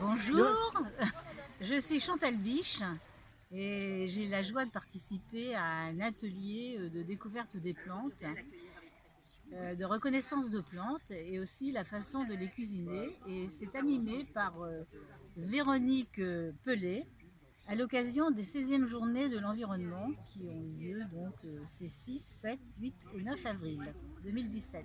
Bonjour, je suis Chantal Biche et j'ai la joie de participer à un atelier de découverte des plantes, euh, de reconnaissance de plantes et aussi la façon de les cuisiner. Et c'est animé par euh, Véronique Pelé à l'occasion des 16e journées de l'environnement qui ont eu lieu donc euh, ces 6, 7, 8 et 9 avril 2017.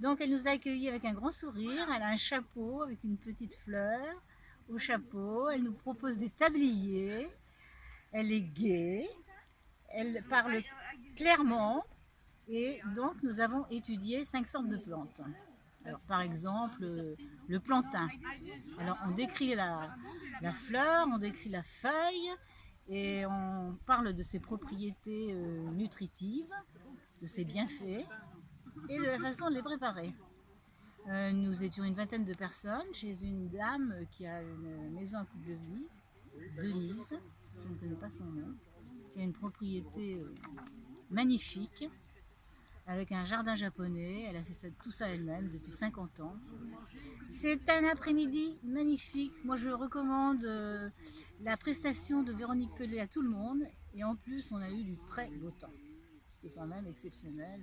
Donc elle nous a accueillis avec un grand sourire, elle a un chapeau avec une petite fleur au chapeau, elle nous propose des tabliers, elle est gaie, elle parle clairement. Et donc nous avons étudié cinq sortes de plantes. Par exemple, le plantain. Alors on décrit la, la fleur, on décrit la feuille et on parle de ses propriétés euh, nutritives, de ses bienfaits et de la façon de les préparer. Euh, nous étions une vingtaine de personnes chez une dame qui a une maison à coupe de vie, Denise, je ne connais pas son nom, qui a une propriété euh, magnifique, avec un jardin japonais. Elle a fait tout ça elle-même depuis 50 ans. C'est un après-midi magnifique. Moi, je recommande euh, la prestation de Véronique Pelé à tout le monde. Et en plus, on a eu du très beau temps. Ce quand même exceptionnel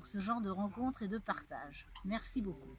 pour ce genre de rencontres et de partage. Merci beaucoup.